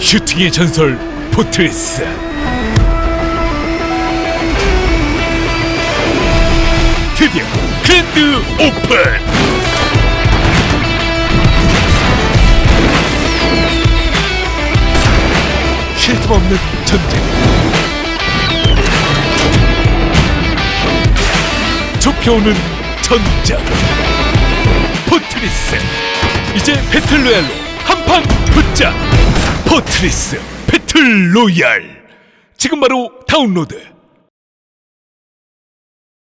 슈팅의 전설 포트레스. 드디어 그랜드 오픈! 쉴틈 없는 전쟁. 좁혀오는 전장 포트리스. 이제 배틀로얄로 한판 붙자 포트리스 배틀 로얄. 지금 바로 다운로드